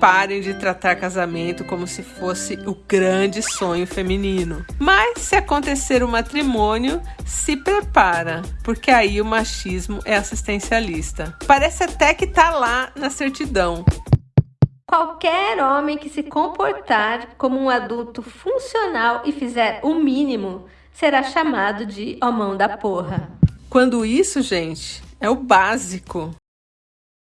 parem de tratar casamento como se fosse o grande sonho feminino. Mas se acontecer o matrimônio, se prepara, porque aí o machismo é assistencialista. Parece até que tá lá na certidão. Qualquer homem que se comportar como um adulto funcional e fizer o mínimo será chamado de homão da porra. Quando isso, gente, é o básico.